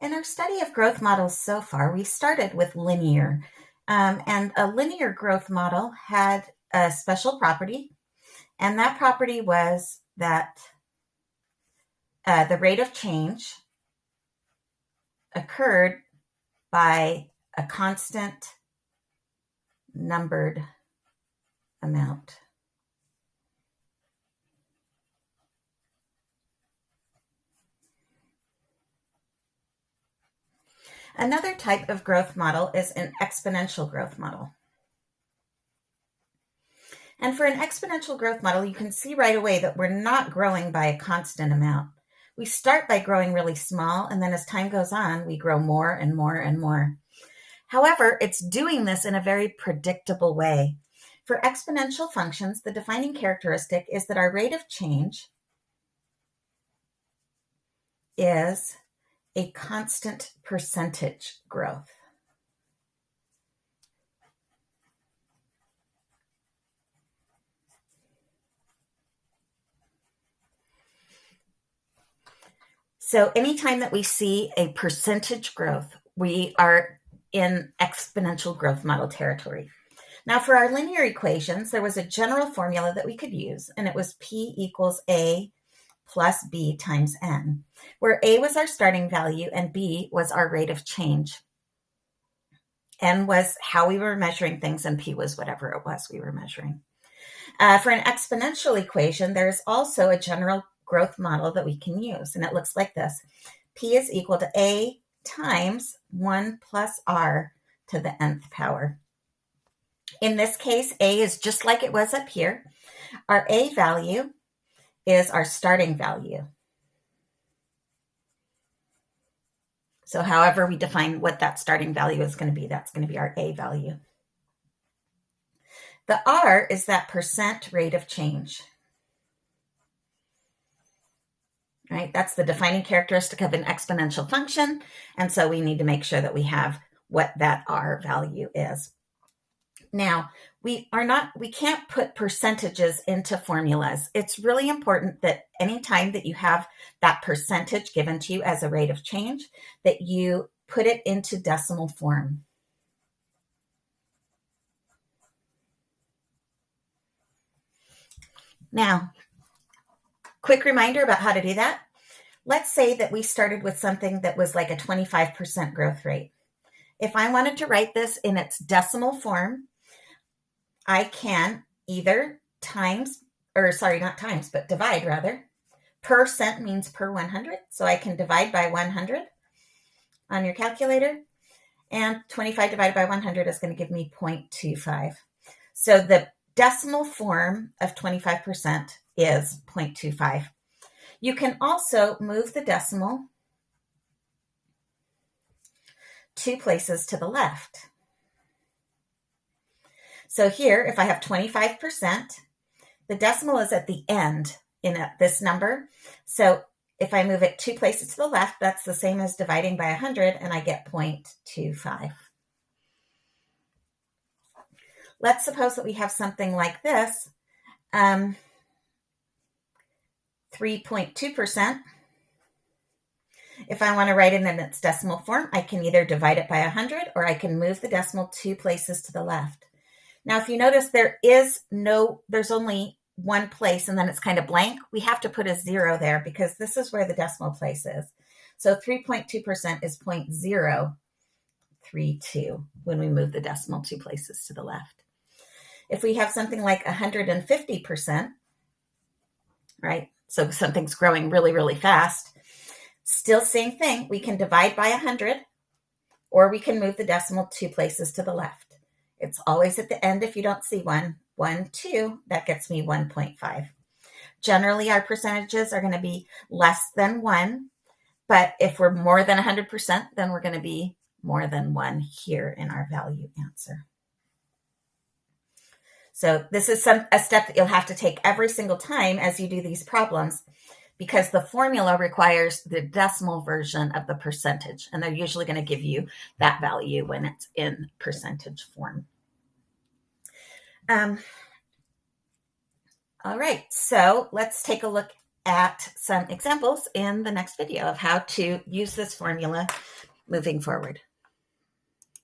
In our study of growth models so far, we started with linear. Um, and a linear growth model had a special property, and that property was that uh, the rate of change occurred by a constant numbered amount. Another type of growth model is an exponential growth model. And for an exponential growth model, you can see right away that we're not growing by a constant amount. We start by growing really small, and then as time goes on, we grow more and more and more. However, it's doing this in a very predictable way. For exponential functions, the defining characteristic is that our rate of change is a constant percentage growth. So anytime that we see a percentage growth, we are in exponential growth model territory. Now for our linear equations, there was a general formula that we could use, and it was P equals A plus B times N, where A was our starting value and B was our rate of change. N was how we were measuring things, and P was whatever it was we were measuring. Uh, for an exponential equation, there's also a general growth model that we can use. And it looks like this. P is equal to A times 1 plus R to the nth power. In this case, A is just like it was up here. Our A value is our starting value. So however we define what that starting value is going to be, that's going to be our A value. The R is that percent rate of change right? That's the defining characteristic of an exponential function. And so we need to make sure that we have what that R value is. Now, we are not, we can't put percentages into formulas. It's really important that anytime that you have that percentage given to you as a rate of change, that you put it into decimal form. Now, Quick reminder about how to do that. Let's say that we started with something that was like a 25% growth rate. If I wanted to write this in its decimal form, I can either times, or sorry, not times, but divide rather. Percent means per 100. So I can divide by 100 on your calculator. And 25 divided by 100 is going to give me 0.25. So the decimal form of 25% is 0.25. You can also move the decimal two places to the left. So here, if I have 25%, the decimal is at the end in a, this number. So if I move it two places to the left, that's the same as dividing by 100, and I get 0.25. Let's suppose that we have something like this. Um, 3.2%. If I want to write it in its decimal form, I can either divide it by 100 or I can move the decimal two places to the left. Now, if you notice, there is no, there's only one place and then it's kind of blank. We have to put a zero there because this is where the decimal place is. So 3.2% is 0.032 when we move the decimal two places to the left. If we have something like 150%, right? So something's growing really, really fast. Still same thing. We can divide by 100 or we can move the decimal two places to the left. It's always at the end if you don't see one. 1, 2, that gets me 1.5. Generally, our percentages are going to be less than 1, but if we're more than 100%, then we're going to be more than 1 here in our value answer. So this is some a step that you'll have to take every single time as you do these problems because the formula requires the decimal version of the percentage. And they're usually going to give you that value when it's in percentage form. Um, all right, so let's take a look at some examples in the next video of how to use this formula moving forward.